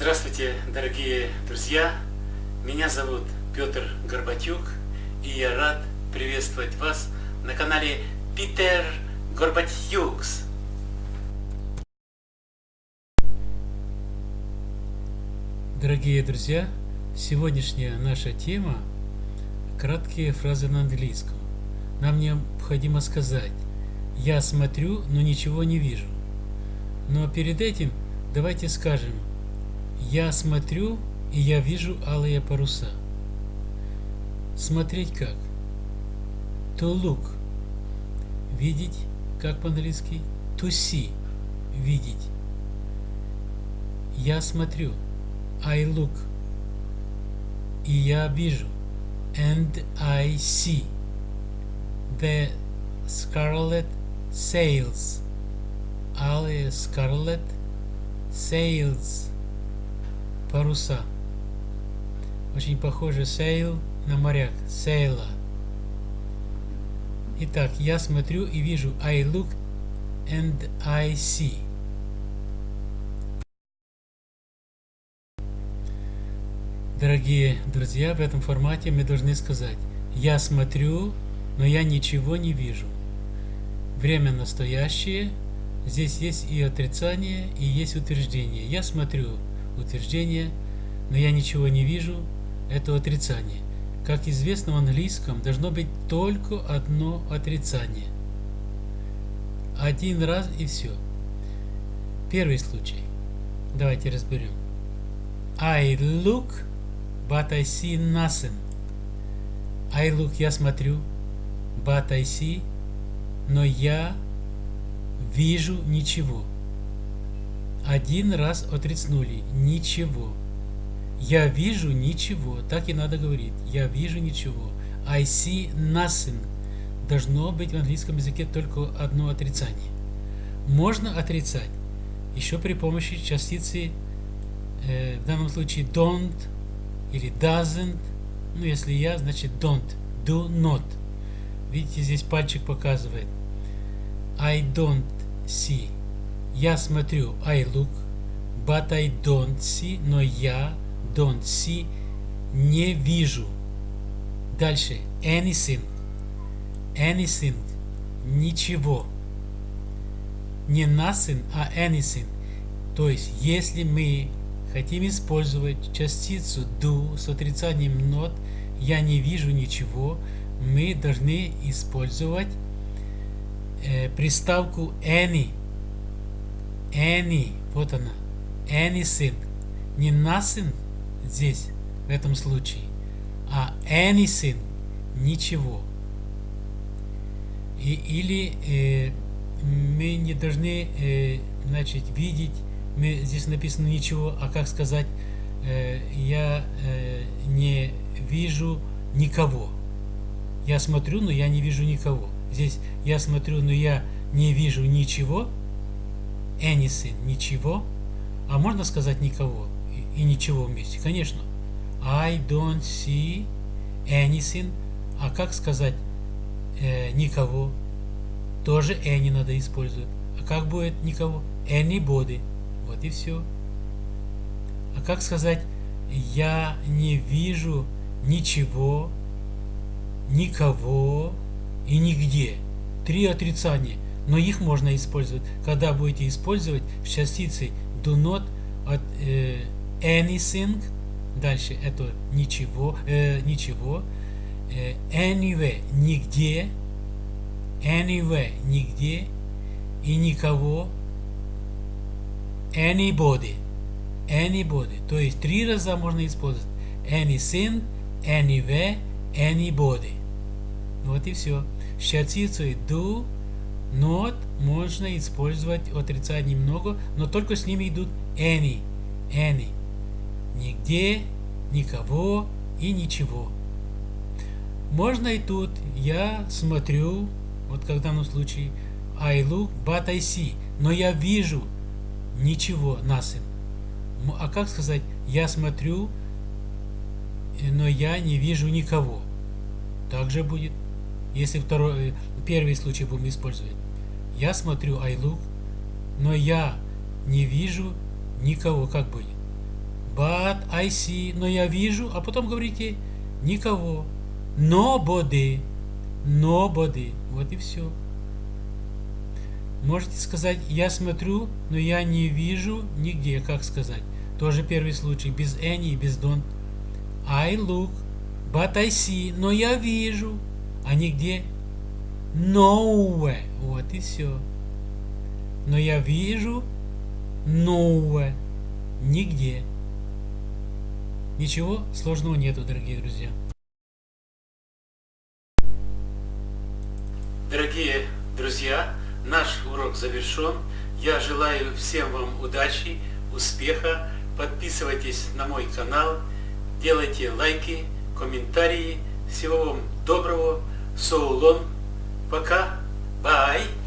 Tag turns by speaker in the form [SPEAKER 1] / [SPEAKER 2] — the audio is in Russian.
[SPEAKER 1] Здравствуйте, дорогие друзья! Меня зовут Петр Горбатюк, и я рад приветствовать вас на канале Питер Горбатюкс. Дорогие друзья, сегодняшняя наша тема – краткие фразы на английском. Нам необходимо сказать «Я смотрю, но ничего не вижу». Но перед этим давайте скажем «Я смотрю, и я вижу алые паруса». Смотреть как? To look. Видеть, как по-английски? To see. Видеть. Я смотрю. I look. И я вижу. And I see. The scarlet sails. Алые scarlet sails. Паруса. Очень похоже sail на моряк. Sailor. Итак, я смотрю и вижу. I look and I see. Дорогие друзья, в этом формате мы должны сказать «Я смотрю, но я ничего не вижу». Время настоящее. Здесь есть и отрицание, и есть утверждение. Я смотрю утверждение, но я ничего не вижу. Это отрицание. Как известно в английском, должно быть только одно отрицание. Один раз и все. Первый случай. Давайте разберем. I look, but I see nothing. I look, я смотрю, but I see, но я вижу ничего. Один раз отрицнули, ничего. Я вижу ничего. Так и надо говорить. Я вижу ничего. I see nothing. Должно быть в английском языке только одно отрицание. Можно отрицать еще при помощи частицы, э, в данном случае don't или doesn't. Ну, если я, значит don't. Do not. Видите, здесь пальчик показывает. I don't see. Я смотрю. I look. But I don't see. Но я don't see, не вижу. Дальше, anything, anything, ничего. Не nothing, а anything. То есть, если мы хотим использовать частицу do с отрицанием not, я не вижу ничего, мы должны использовать э, приставку any. Any, вот она. Anything. Не nothing, здесь, в этом случае. А anything – ничего. И, или э, мы не должны э, значит, видеть, мы, здесь написано ничего, а как сказать, э, я э, не вижу никого. Я смотрю, но я не вижу никого. Здесь я смотрю, но я не вижу ничего. Anything – ничего. А можно сказать никого? и ничего вместе. Конечно. I don't see anything. А как сказать э, никого? Тоже any надо использовать. А как будет никого? Anybody. Вот и все. А как сказать я не вижу ничего, никого и нигде? Три отрицания. Но их можно использовать. Когда будете использовать с частицей do not от, э, anything, дальше это ничего, э, ничего, э, anywhere, нигде, anywhere, нигде, и никого, anybody, anybody, то есть три раза можно использовать anything, anywhere, anybody. Вот и все. С do, not можно использовать отрицать немного, но только с ними идут any, any нигде, никого и ничего. Можно и тут. Я смотрю, вот как в данном случае, I look, but I see. Но я вижу ничего, nothing. А как сказать, я смотрю, но я не вижу никого. Также будет, если второй, э, первый случай будем использовать. Я смотрю, I look, но я не вижу никого. Как будет? but I see, но я вижу, а потом говорите никого. Nobody, nobody, вот и все. Можете сказать, я смотрю, но я не вижу нигде, как сказать. Тоже первый случай, без any без don't. I look, but I see, но я вижу, а нигде. Nowhere, вот и все. Но я вижу nowhere, нигде. Ничего сложного нету, дорогие друзья. Дорогие друзья, наш урок завершен. Я желаю всем вам удачи, успеха. Подписывайтесь на мой канал, делайте лайки, комментарии. Всего вам доброго. So. Пока. Bye.